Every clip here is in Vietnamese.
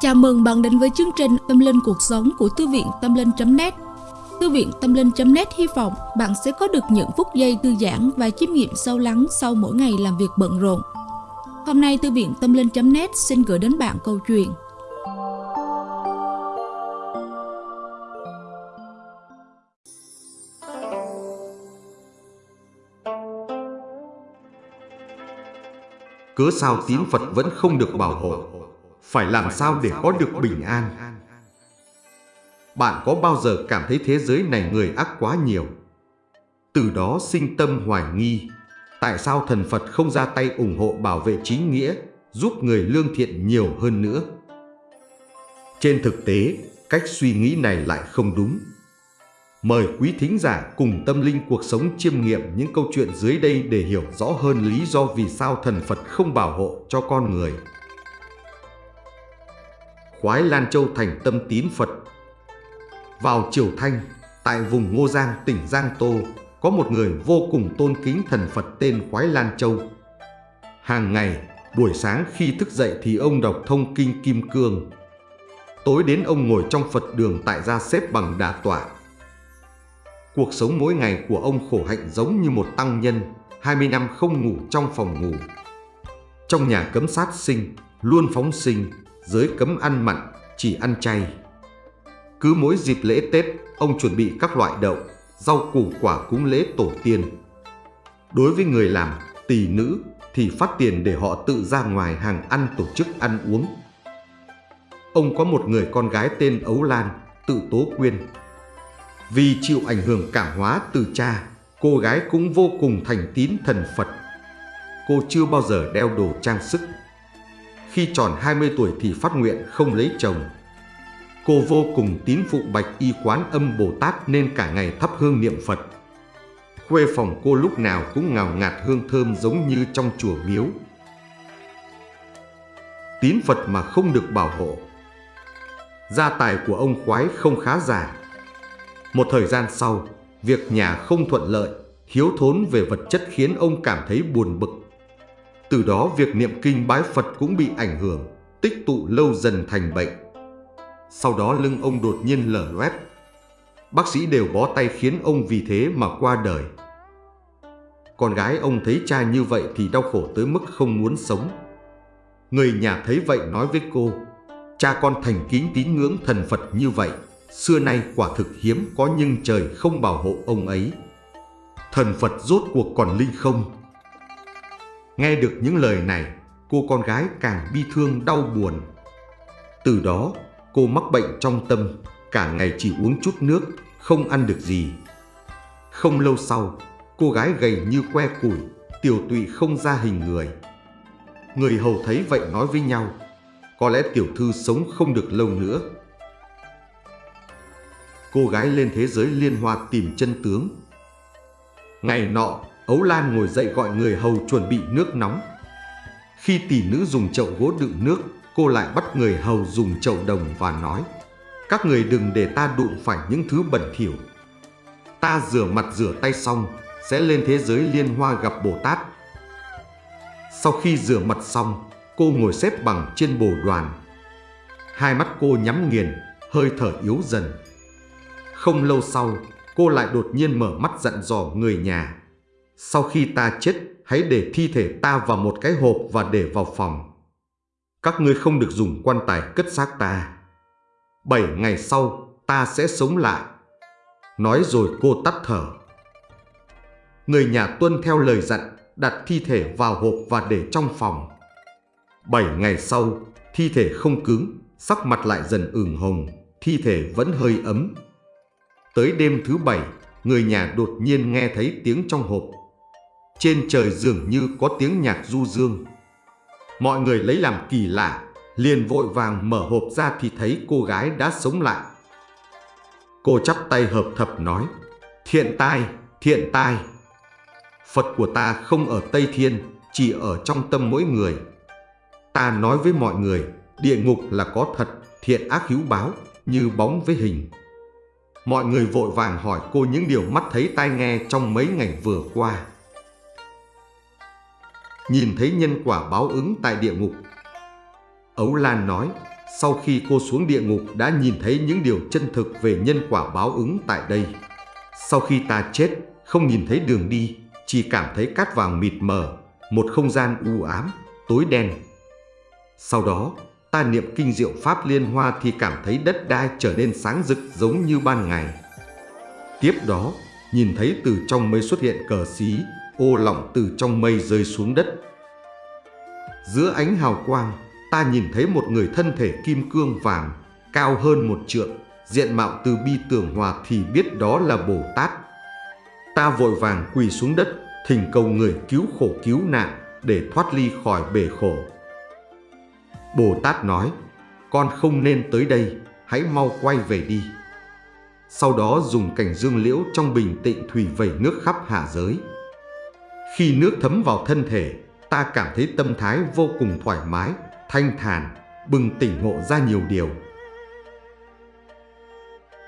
Chào mừng bạn đến với chương trình Tâm Linh Cuộc Sống của Thư viện Tâm Linh.net Thư viện Tâm Linh.net hy vọng bạn sẽ có được những phút giây thư giãn và chiêm nghiệm sâu lắng sau mỗi ngày làm việc bận rộn. Hôm nay Thư viện Tâm Linh.net xin gửi đến bạn câu chuyện. Cớ sao tín Phật vẫn không được bảo hộ? Phải làm sao để có được bình an? Bạn có bao giờ cảm thấy thế giới này người ác quá nhiều? Từ đó sinh tâm hoài nghi. Tại sao thần Phật không ra tay ủng hộ bảo vệ chính nghĩa Giúp người lương thiện nhiều hơn nữa? Trên thực tế, cách suy nghĩ này lại không đúng. Mời quý thính giả cùng tâm linh cuộc sống chiêm nghiệm những câu chuyện dưới đây để hiểu rõ hơn lý do vì sao thần Phật không bảo hộ cho con người. Khoái Lan Châu thành tâm tín Phật Vào Triều Thanh, tại vùng Ngô Giang, tỉnh Giang Tô, có một người vô cùng tôn kính thần Phật tên Khoái Lan Châu. Hàng ngày, buổi sáng khi thức dậy thì ông đọc thông kinh Kim Cương. Tối đến ông ngồi trong Phật đường tại gia xếp bằng đà tọa Cuộc sống mỗi ngày của ông khổ hạnh giống như một tăng nhân, 20 năm không ngủ trong phòng ngủ. Trong nhà cấm sát sinh, luôn phóng sinh, giới cấm ăn mặn, chỉ ăn chay. Cứ mỗi dịp lễ Tết, ông chuẩn bị các loại đậu, rau củ quả cúng lễ tổ tiên. Đối với người làm, tỷ nữ thì phát tiền để họ tự ra ngoài hàng ăn tổ chức ăn uống. Ông có một người con gái tên Ấu Lan, tự tố quyên, vì chịu ảnh hưởng cảm hóa từ cha, cô gái cũng vô cùng thành tín thần Phật. Cô chưa bao giờ đeo đồ trang sức. Khi tròn 20 tuổi thì phát nguyện không lấy chồng. Cô vô cùng tín phụ bạch y quán âm Bồ Tát nên cả ngày thắp hương niệm Phật. Khuê phòng cô lúc nào cũng ngào ngạt hương thơm giống như trong chùa miếu. Tín Phật mà không được bảo hộ. Gia tài của ông khoái không khá giả một thời gian sau, việc nhà không thuận lợi, thiếu thốn về vật chất khiến ông cảm thấy buồn bực. Từ đó việc niệm kinh bái Phật cũng bị ảnh hưởng, tích tụ lâu dần thành bệnh. Sau đó lưng ông đột nhiên lở loét. Bác sĩ đều bó tay khiến ông vì thế mà qua đời. Con gái ông thấy cha như vậy thì đau khổ tới mức không muốn sống. Người nhà thấy vậy nói với cô, cha con thành kính tín ngưỡng thần Phật như vậy xưa nay quả thực hiếm có nhưng trời không bảo hộ ông ấy. Thần Phật rốt cuộc còn linh không? Nghe được những lời này, cô con gái càng bi thương đau buồn. Từ đó, cô mắc bệnh trong tâm, cả ngày chỉ uống chút nước, không ăn được gì. Không lâu sau, cô gái gầy như que củi, tiểu tụy không ra hình người. Người hầu thấy vậy nói với nhau, có lẽ tiểu thư sống không được lâu nữa cô gái lên thế giới liên hoa tìm chân tướng. Ngày nọ, Ấu Lan ngồi dậy gọi người hầu chuẩn bị nước nóng. Khi tỷ nữ dùng chậu gỗ đựng nước, cô lại bắt người hầu dùng chậu đồng và nói Các người đừng để ta đụng phải những thứ bẩn thỉu. Ta rửa mặt rửa tay xong, sẽ lên thế giới liên hoa gặp Bồ Tát. Sau khi rửa mặt xong, cô ngồi xếp bằng trên bồ đoàn. Hai mắt cô nhắm nghiền, hơi thở yếu dần. Không lâu sau, cô lại đột nhiên mở mắt dặn dò người nhà. Sau khi ta chết, hãy để thi thể ta vào một cái hộp và để vào phòng. Các ngươi không được dùng quan tài cất xác ta. Bảy ngày sau, ta sẽ sống lại. Nói rồi cô tắt thở. Người nhà tuân theo lời dặn, đặt thi thể vào hộp và để trong phòng. Bảy ngày sau, thi thể không cứng, sắc mặt lại dần ửng hồng, thi thể vẫn hơi ấm, Tới đêm thứ bảy, người nhà đột nhiên nghe thấy tiếng trong hộp. Trên trời dường như có tiếng nhạc du dương. Mọi người lấy làm kỳ lạ, liền vội vàng mở hộp ra thì thấy cô gái đã sống lại. Cô chắp tay hợp thập nói, thiện tai, thiện tai. Phật của ta không ở Tây Thiên, chỉ ở trong tâm mỗi người. Ta nói với mọi người, địa ngục là có thật, thiện ác hữu báo, như bóng với hình. Mọi người vội vàng hỏi cô những điều mắt thấy tai nghe trong mấy ngày vừa qua. Nhìn thấy nhân quả báo ứng tại địa ngục. Ấu Lan nói, sau khi cô xuống địa ngục đã nhìn thấy những điều chân thực về nhân quả báo ứng tại đây. Sau khi ta chết, không nhìn thấy đường đi, chỉ cảm thấy cát vàng mịt mờ, một không gian u ám, tối đen. Sau đó, ta niệm kinh diệu pháp liên hoa thì cảm thấy đất đai trở nên sáng rực giống như ban ngày. Tiếp đó, nhìn thấy từ trong mây xuất hiện cờ xí, ô lỏng từ trong mây rơi xuống đất. Giữa ánh hào quang, ta nhìn thấy một người thân thể kim cương vàng, cao hơn một trượng, diện mạo từ bi tưởng hòa thì biết đó là Bồ Tát. Ta vội vàng quỳ xuống đất, thỉnh cầu người cứu khổ cứu nạn để thoát ly khỏi bể khổ. Bồ Tát nói, con không nên tới đây, hãy mau quay về đi. Sau đó dùng cảnh dương liễu trong bình tịnh thủy vẩy nước khắp hạ giới. Khi nước thấm vào thân thể, ta cảm thấy tâm thái vô cùng thoải mái, thanh thản, bừng tỉnh ngộ ra nhiều điều.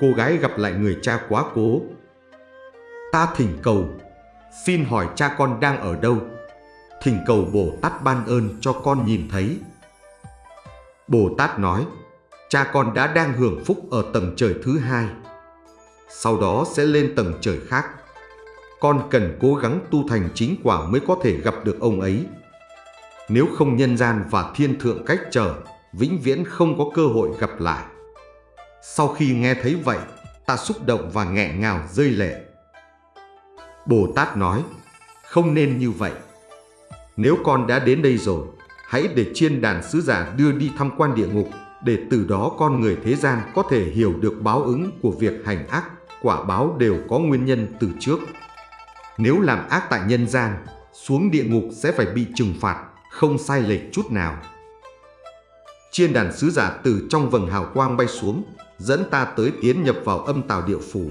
Cô gái gặp lại người cha quá cố. Ta thỉnh cầu, xin hỏi cha con đang ở đâu? Thỉnh cầu Bồ Tát ban ơn cho con nhìn thấy. Bồ Tát nói, cha con đã đang hưởng phúc ở tầng trời thứ hai. Sau đó sẽ lên tầng trời khác. Con cần cố gắng tu thành chính quả mới có thể gặp được ông ấy. Nếu không nhân gian và thiên thượng cách trở, vĩnh viễn không có cơ hội gặp lại. Sau khi nghe thấy vậy, ta xúc động và nghẹn ngào rơi lệ. Bồ Tát nói, không nên như vậy. Nếu con đã đến đây rồi, hãy để chiên đàn sứ giả đưa đi tham quan địa ngục, để từ đó con người thế gian có thể hiểu được báo ứng của việc hành ác, quả báo đều có nguyên nhân từ trước. Nếu làm ác tại nhân gian, xuống địa ngục sẽ phải bị trừng phạt, không sai lệch chút nào. Chiên đàn sứ giả từ trong vầng hào quang bay xuống, dẫn ta tới tiến nhập vào âm tào địa phủ.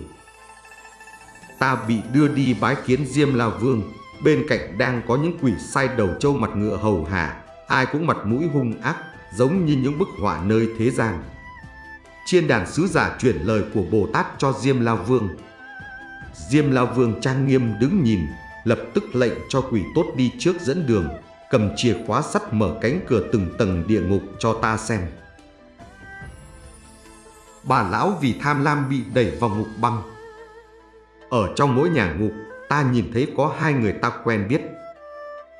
Ta bị đưa đi bái kiến Diêm La Vương, bên cạnh đang có những quỷ sai đầu trâu mặt ngựa hầu hạ, ai cũng mặt mũi hung ác, giống như những bức họa nơi thế gian. Chiên đàn sứ giả chuyển lời của Bồ Tát cho Diêm La Vương. Diêm La Vương trang nghiêm đứng nhìn, lập tức lệnh cho quỷ tốt đi trước dẫn đường, cầm chìa khóa sắt mở cánh cửa từng tầng địa ngục cho ta xem. Bà lão vì tham lam bị đẩy vào ngục băng. Ở trong mỗi nhà ngục, ta nhìn thấy có hai người ta quen biết.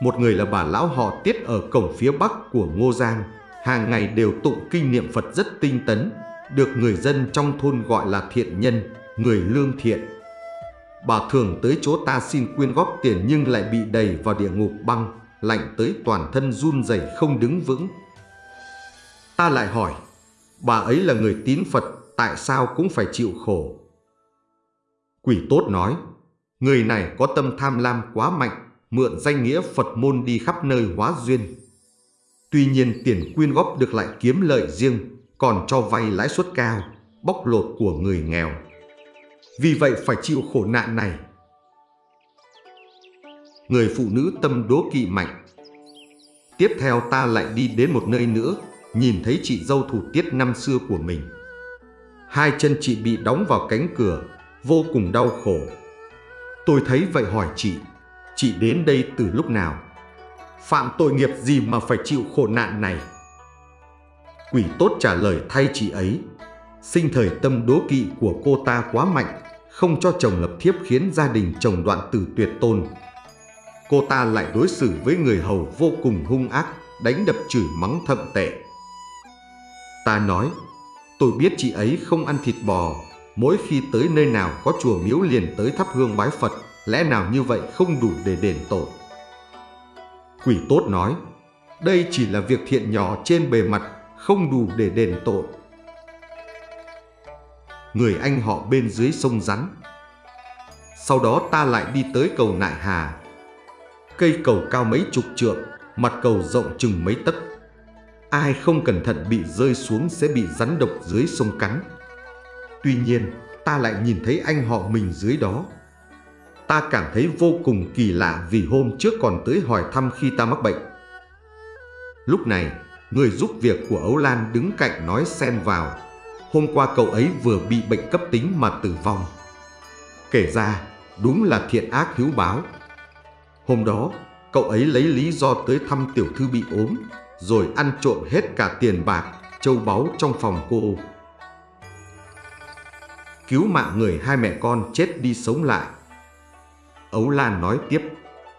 Một người là bà lão họ Tiết ở cổng phía bắc của Ngô Giang, hàng ngày đều tụng kinh niệm Phật rất tinh tấn, được người dân trong thôn gọi là thiện nhân, người lương thiện. Bà thường tới chỗ ta xin quyên góp tiền nhưng lại bị đẩy vào địa ngục băng, lạnh tới toàn thân run rẩy không đứng vững. Ta lại hỏi, bà ấy là người tín Phật, tại sao cũng phải chịu khổ? Quỷ tốt nói, người này có tâm tham lam quá mạnh, mượn danh nghĩa Phật môn đi khắp nơi hóa duyên. Tuy nhiên tiền quyên góp được lại kiếm lợi riêng, còn cho vay lãi suất cao, bóc lột của người nghèo. Vì vậy phải chịu khổ nạn này. Người phụ nữ tâm đố kỵ mạnh. Tiếp theo ta lại đi đến một nơi nữa, nhìn thấy chị dâu thủ tiết năm xưa của mình. Hai chân chị bị đóng vào cánh cửa, vô cùng đau khổ. Tôi thấy vậy hỏi chị, chị đến đây từ lúc nào? Phạm tội nghiệp gì mà phải chịu khổ nạn này? Quỷ tốt trả lời thay chị ấy. Sinh thời tâm đố kỵ của cô ta quá mạnh, không cho chồng lập thiếp khiến gia đình chồng đoạn tử tuyệt tôn. Cô ta lại đối xử với người hầu vô cùng hung ác, đánh đập chửi mắng thậm tệ. Ta nói, tôi biết chị ấy không ăn thịt bò, mỗi khi tới nơi nào có chùa miếu liền tới thắp hương bái Phật, lẽ nào như vậy không đủ để đền tội. Quỷ tốt nói, đây chỉ là việc thiện nhỏ trên bề mặt, không đủ để đền tội. Người anh họ bên dưới sông rắn. Sau đó ta lại đi tới cầu Nại Hà. Cây cầu cao mấy chục trượng, mặt cầu rộng chừng mấy tấc. Ai không cẩn thận bị rơi xuống sẽ bị rắn độc dưới sông cắn. Tuy nhiên, ta lại nhìn thấy anh họ mình dưới đó. Ta cảm thấy vô cùng kỳ lạ vì hôm trước còn tới hỏi thăm khi ta mắc bệnh. Lúc này, người giúp việc của Ấu Lan đứng cạnh nói xen vào. Hôm qua cậu ấy vừa bị bệnh cấp tính mà tử vong. Kể ra, đúng là thiện ác hiếu báo. Hôm đó, cậu ấy lấy lý do tới thăm tiểu thư bị ốm, rồi ăn trộm hết cả tiền bạc, châu báu trong phòng cô. Cứu mạng người hai mẹ con chết đi sống lại. Ấu Lan nói tiếp,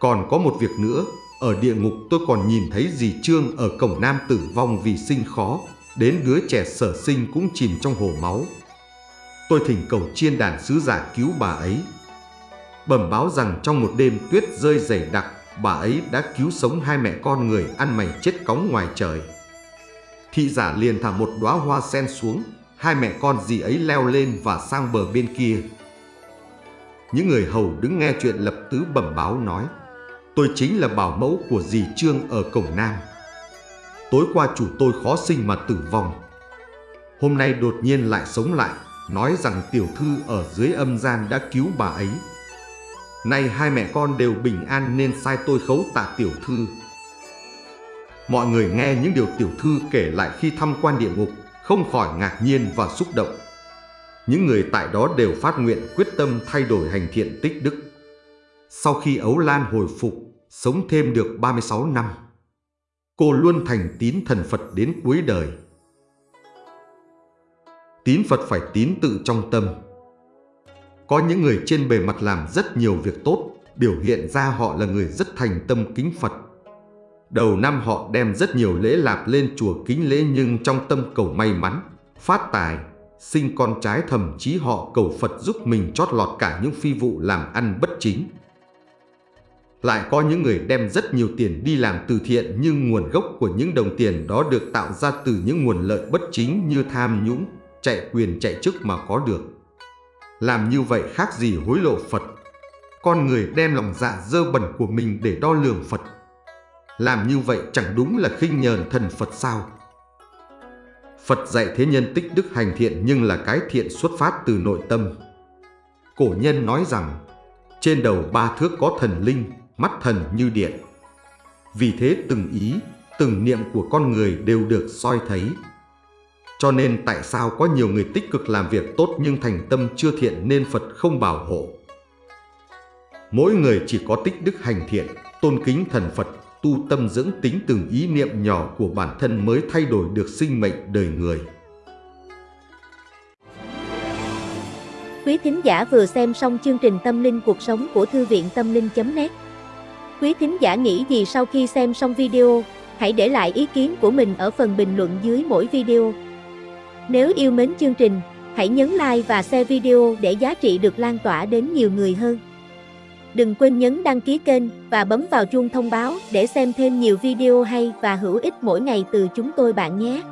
còn có một việc nữa, ở địa ngục tôi còn nhìn thấy dì Trương ở cổng nam tử vong vì sinh khó, đến đứa trẻ sở sinh cũng chìm trong hồ máu. Tôi thỉnh cầu chiên đàn sứ giả cứu bà ấy. Bẩm báo rằng trong một đêm tuyết rơi dày đặc, bà ấy đã cứu sống hai mẹ con người ăn mày chết cóng ngoài trời. Thị giả liền thả một đóa hoa sen xuống, hai mẹ con dì ấy leo lên và sang bờ bên kia. Những người hầu đứng nghe chuyện lập tứ bẩm báo nói, tôi chính là bảo mẫu của dì Trương ở cổng Nam. Tối qua chủ tôi khó sinh mà tử vong. Hôm nay đột nhiên lại sống lại, nói rằng tiểu thư ở dưới âm gian đã cứu bà ấy. Nay hai mẹ con đều bình an nên sai tôi khấu tạ tiểu thư. Mọi người nghe những điều tiểu thư kể lại khi thăm quan địa ngục, không khỏi ngạc nhiên và xúc động. Những người tại đó đều phát nguyện quyết tâm thay đổi hành thiện tích đức. Sau khi Ấu Lan hồi phục, sống thêm được 36 năm, cô luôn thành tín thần Phật đến cuối đời. Tín Phật phải tín tự trong tâm. Có những người trên bề mặt làm rất nhiều việc tốt, biểu hiện ra họ là người rất thành tâm kính Phật. Đầu năm họ đem rất nhiều lễ lạp lên chùa kính lễ nhưng trong tâm cầu may mắn, phát tài, sinh con trái thậm chí họ cầu Phật giúp mình chót lọt cả những phi vụ làm ăn bất chính. Lại có những người đem rất nhiều tiền đi làm từ thiện nhưng nguồn gốc của những đồng tiền đó được tạo ra từ những nguồn lợi bất chính như tham nhũng, chạy quyền chạy chức mà có được. Làm như vậy khác gì hối lộ Phật. Con người đem lòng dạ dơ bẩn của mình để đo lường Phật. Làm như vậy chẳng đúng là khinh nhờn thần Phật sao? Phật dạy thế nhân tích đức hành thiện nhưng là cái thiện xuất phát từ nội tâm. Cổ nhân nói rằng, trên đầu ba thước có thần linh, mắt thần như điện. Vì thế từng ý, từng niệm của con người đều được soi thấy. Cho nên tại sao có nhiều người tích cực làm việc tốt nhưng thành tâm chưa thiện nên Phật không bảo hộ. Mỗi người chỉ có tích đức hành thiện, tôn kính thần Phật, tu tâm dưỡng tính từng ý niệm nhỏ của bản thân mới thay đổi được sinh mệnh đời người. Quý thính giả vừa xem xong chương trình Tâm linh cuộc sống của Thư viện Tâm linh.net Quý thính giả nghĩ gì sau khi xem xong video, hãy để lại ý kiến của mình ở phần bình luận dưới mỗi video. Nếu yêu mến chương trình, hãy nhấn like và share video để giá trị được lan tỏa đến nhiều người hơn. Đừng quên nhấn đăng ký kênh và bấm vào chuông thông báo để xem thêm nhiều video hay và hữu ích mỗi ngày từ chúng tôi bạn nhé.